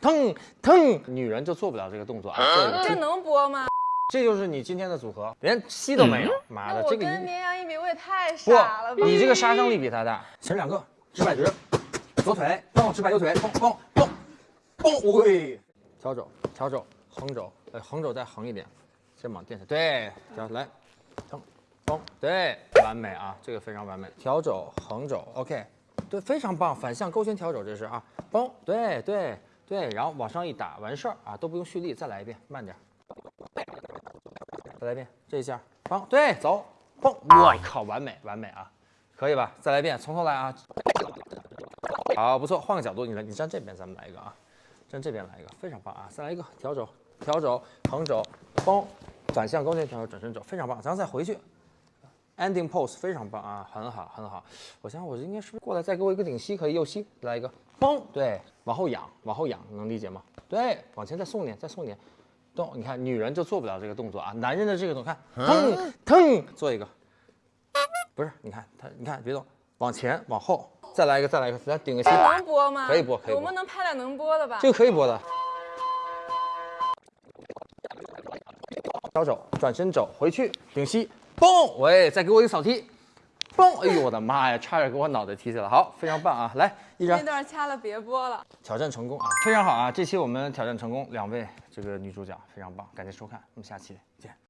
腾腾，女人就做不了这个动作啊。这这能播吗？这就是你今天的组合，连吸都没有。妈的，我这个一跟绵羊一比，我也太傻了吧？不，你这个杀伤力比他大。前两个直摆直，左腿蹦，直摆右腿蹦蹦蹦蹦，喂，调肘调肘横肘，呃横肘再横一点，肩膀垫下，对，调来，腾蹦，对，完美啊，这个非常完美。调肘横肘，OK，对，非常棒，反向勾拳调肘这是啊，蹦，对对对，然后往上一打完事儿啊，都不用蓄力，再来一遍，慢点。再来一遍，这一下，棒，对，走，蹦，我靠，完美，完美啊，可以吧？再来一遍，从头来啊。好，不错，换个角度，你来，你站这边，咱们来一个啊，站这边来一个，非常棒啊！再来一个调肘，调肘，横肘，蹦，反向勾拳调肘，转身肘，非常棒。然后再回去，ending pose，非常棒啊，很好，很好。我想想，我应该是不是过来再给我一个顶膝，可以右膝来一个，嘣，对，往后仰，往后仰，能理解吗？对，往前再送点，再送点。动，你看女人就做不了这个动作啊，男人的这个动作，看，腾腾，做一个，不是，你看他，你看别动，往前往后，再来一个，再来一个，来顶个膝，能播吗？可以播可以播我们能拍点能播的吧？这个可以播的。调肘，转身肘，回去顶膝，嘣，喂，再给我一个扫踢，嘣，哎呦我的妈呀，差点给我脑袋踢下来，好，非常棒啊，来一张那段掐了别播了。挑战成功啊，非常好啊！这期我们挑战成功，两位这个女主角非常棒，感谢收看，我们下期见。